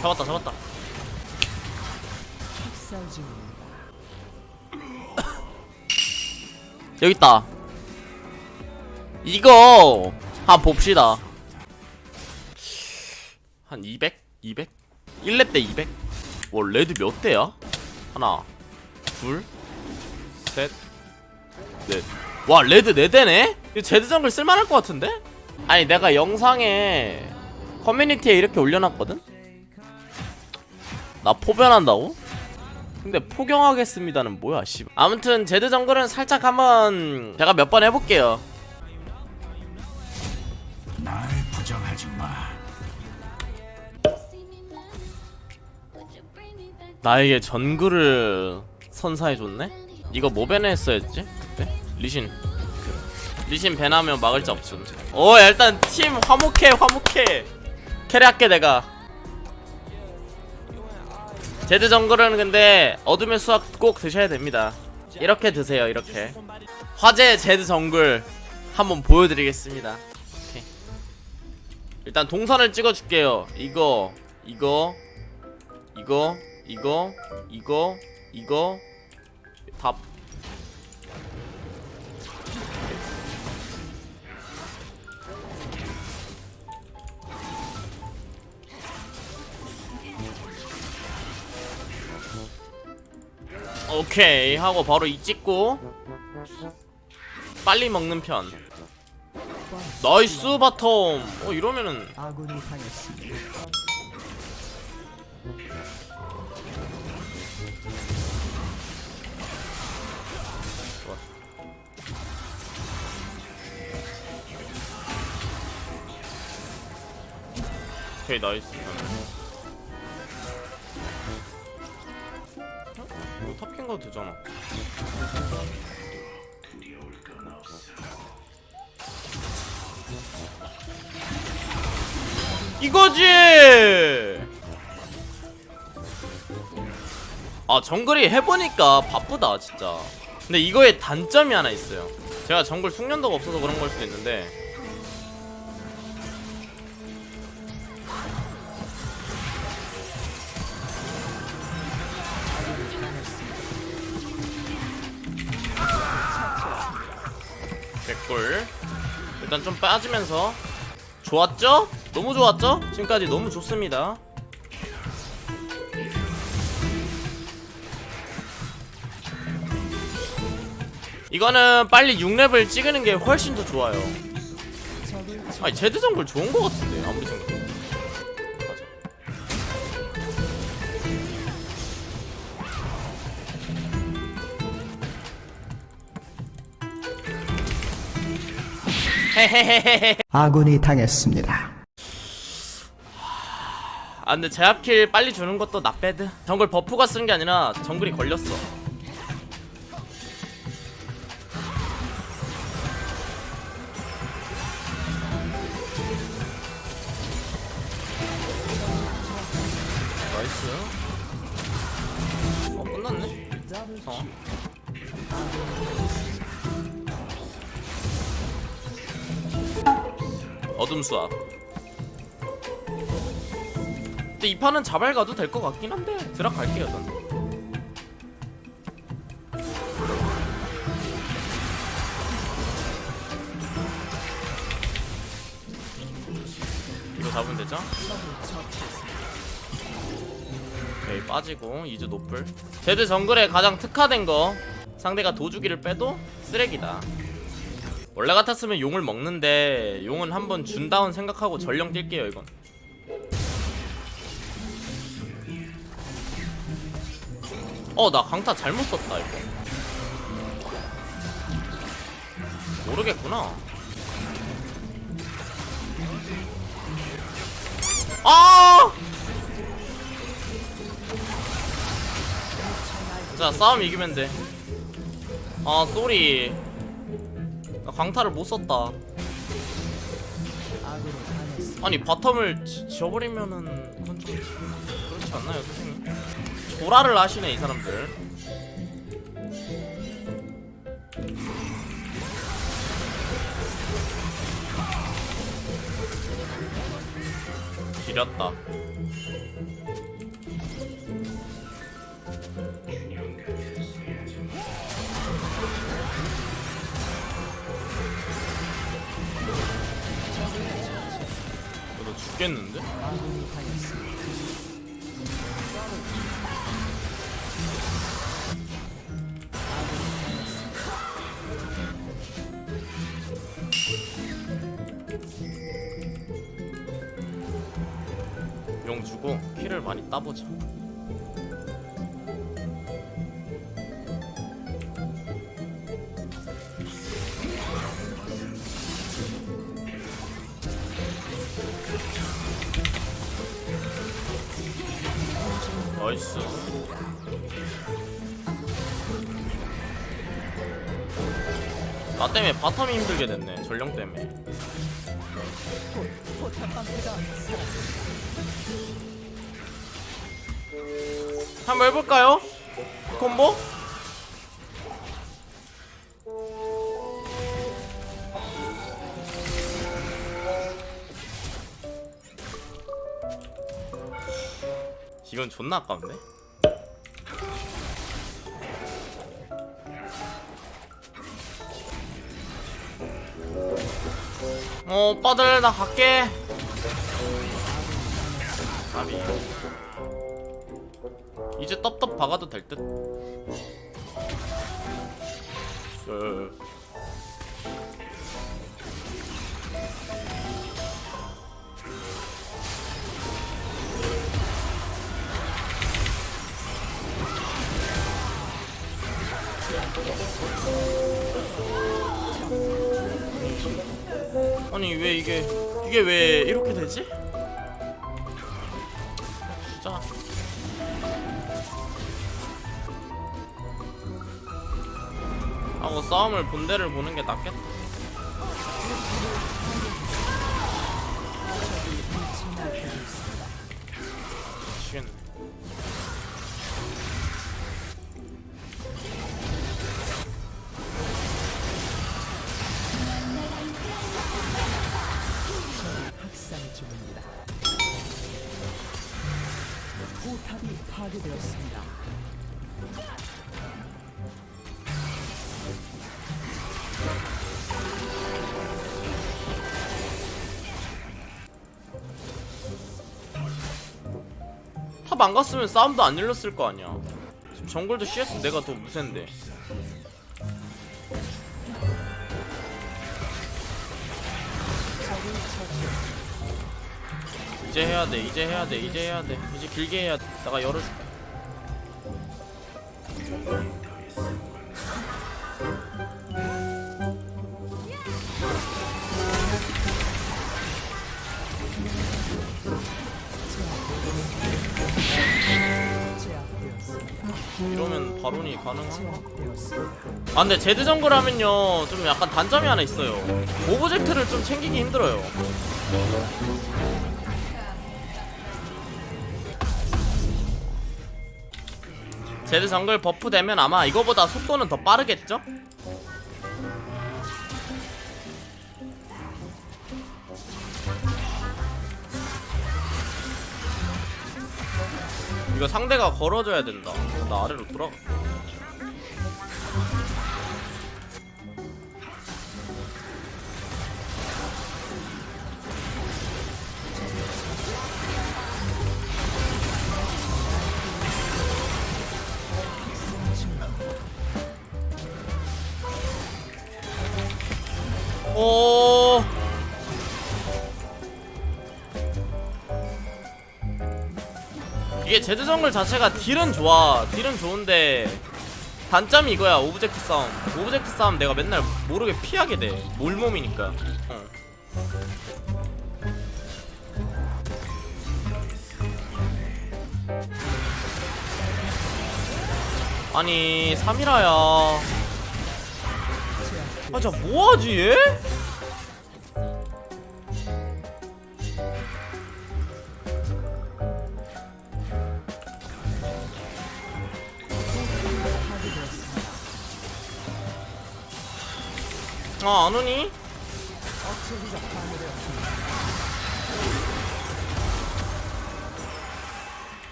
잡았다 잡았다 여기 있다 이거 한 봅시다 한 200? 200? 1렙 대 200? 와 레드 몇 대야? 하나 둘셋넷와 레드 4대네? 이거 제드 정글 쓸만할 것 같은데? 아니 내가 영상에 커뮤니티에 이렇게 올려놨거든? 나 포변한다고? 근데 포경하겠습니다는 뭐야 씨. 아무튼 제드 정글은 살짝 한번 제가 몇 번 해볼게요 날 부정하지 마. 나에게 전글을 선사해줬네? 이거 뭐 배냈어야지? 그때? 리신 리신 배나면 막을 자 없음. 오 일단 팀 화목해 화목해. 캐리할게 내가. 제드 정글은 근데 어둠의 수학 꼭 드셔야 됩니다. 이렇게 드세요 이렇게. 화제 제드 정글 한번 보여드리겠습니다. 오케이. 일단 동선을 찍어줄게요. 이거 이거 이거 이거 이거 이거. 답 오케이 하고 바로 이 찍고 빨리 먹는 편. 나이스 바텀. 어 이러면은. 오케이 나이스 탑킹 가도 되잖아. 이거지! 아 정글이 해보니까 바쁘다 진짜. 근데 이거에 단점이 하나 있어요. 제가 정글 숙련도가 없어서 그런 걸 수도 있는데 개꿀 일단 좀 빠지면서. 좋았죠? 너무 좋았죠? 지금까지 너무 좋습니다. 이거는 빨리 6렙을 찍는 게 훨씬 더 좋아요. 아니 제드 정글 좋은 거 같은데 아무리 생각해도 아군이 당했습니다. 아 근데 제압킬 빨리 주는 것도 나빼드 정글 buff가 쓰는 게 아니라 정글이 걸렸어. nice. 어 끝났네. 어 어둠 수압 근데 이 판은 자발 가도 될 것 같긴 한데 드랍 갈게요 전. 이거 잡으면 되죠? 오케이 빠지고 이즈 노플. 제드 정글에 가장 특화된 거 상대가 도주기를 빼도 쓰레기다 원래 같았으면 용을 먹는데 용은 한번 준 다운 생각하고 전령 뛸게요 이건. 어 나 강타 잘못 썼다 이거. 모르겠구나. 아! 자 싸움 이기면 돼아 쏘리 나 강타를 못 썼다. 아니 바텀을 지, 지워버리면은 그건 좀 그렇지 않나요 선생님? 조라를 하시네 이 사람들 지렸다 죽겠는데? 용 주고 키를 많이 따보자 나이스 나 때문에 바텀이 힘들게 됐네 전령 때문에 한번 해볼까요? 콤보? 이건 존나 아깝네 어 오빠들 나 갈게. 이제 떡떡 박아도 될 듯. 이게 이게 왜 이렇게 되지? 진짜 하고 싸움을 본대를 보는 게 낫겠다. 파괴되었습니다. 탑 안 갔으면 싸움도 안 열렸을 거 아니야. 지금 정글도 CS 내가 더 무센데. 이제 해야 돼, 이제 해야 돼, 이제 해야 돼, 이제 길게 해야 돼. 내가 열어줄게. 이러면 바론이 가능한가? 아 근데 제드 정글 하면요 좀 약간 단점이 하나 있어요 object를 좀 챙기기 힘들어요 제드 정글 buff 되면 아마 이거보다 속도는 더 빠르겠죠? 이거 상대가 걸어줘야 된다 나 아래로 돌아가 제드 정글 자체가 deal은 좋아. deal은 좋은데 단점이 이거야. object 싸움. object 싸움 내가 맨날 모르게 피하게 돼. 물몸이니까. 어. 아니 사미라야 아, 자 뭐하지 얘? 아, 안 오니?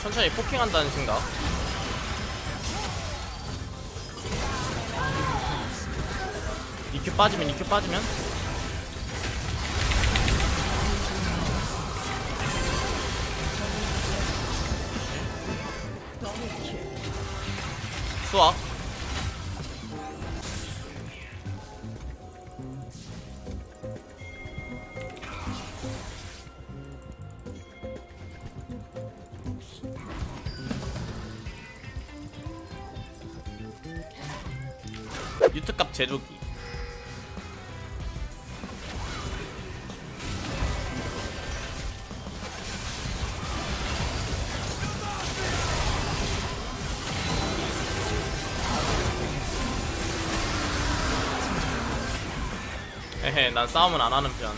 천천히 포킹한다는 생각. 이큐 빠지면 이큐 빠지면 에헤 난 싸움은 안 하는 편.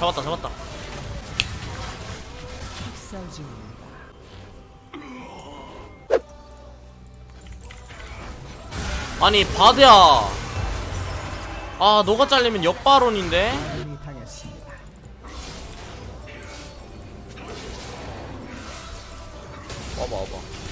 잡았다 잡았다 아니 바드야 아 너가 잘리면 당했습니다. 와봐 와봐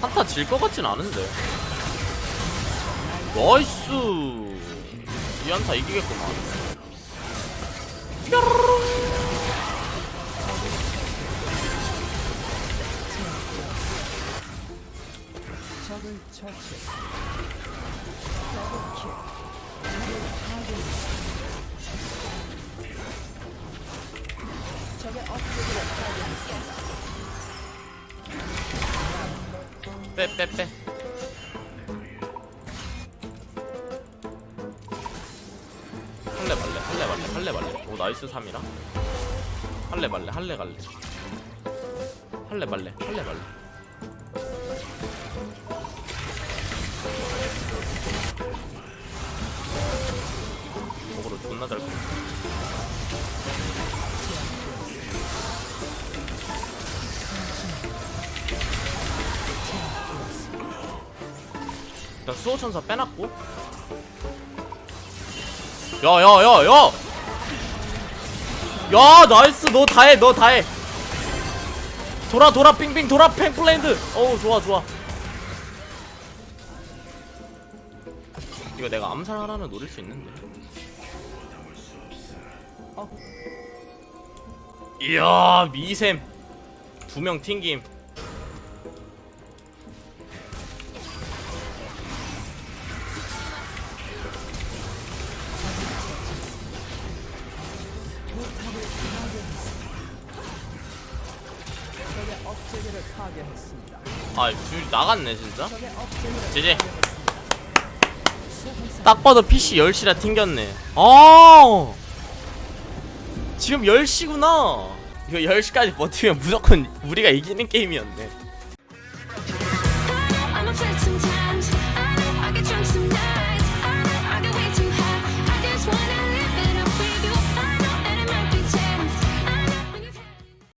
한타 질 것 같진 않은데 나이스 이 한타 이기겠구만 적을 처치했습니다. 더블킬. 빼 빼 빼. 할래 말래 할래 말래 할래 말래 오 nice 사미라. 할래 말래 할래 갈래. 할래 말래 할래 말래 먹으러 존나 잘 거. 일단 수호천사 빼놨고. 야야야야! 야 나이스! 너 다해 너 다해! 돌아 돌아 빙빙 돌아 팽플랜드! 어우 좋아 좋아. 이거 내가 암살 하나는 노릴 수 있는데. 어, 이야 미셈 두명 튕김 아 줄 나갔네 진짜? 제제. 딱 봐도 PC 10시라 튕겼네. 아 지금 10시구나. 이거 10시까지 버티면 무조건 우리가 이기는 게임이었네